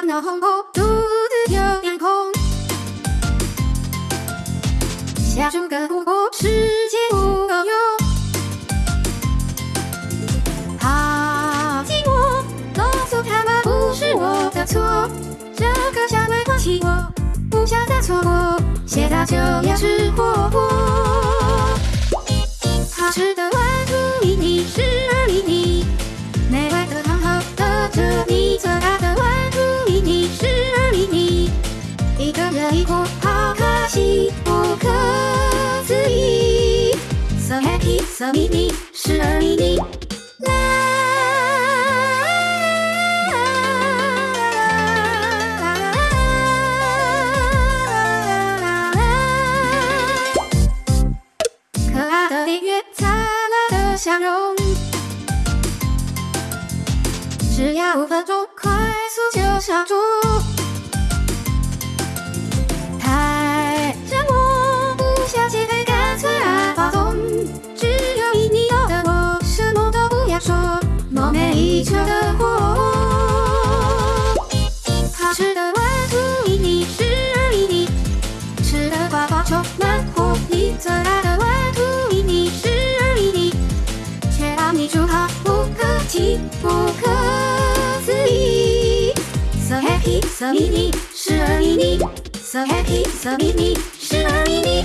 红红，肚子有点空。下注个不过世界不够用。好寂寞，告诉他们不是我的错，这个夏没关系我，不想再错过，现在就要吃火锅。Happy, so mini，十二厘米。可爱的音乐，灿烂的笑容，只要五分钟，快速就上桌。一车的火。好吃的玩兔迷你十二厘米，吃的呱呱充满活力，最爱的玩兔迷你十二厘米，却让你煮好不可及，不可思议。So happy, so mini，十二厘米，So happy, so mini，十二厘米。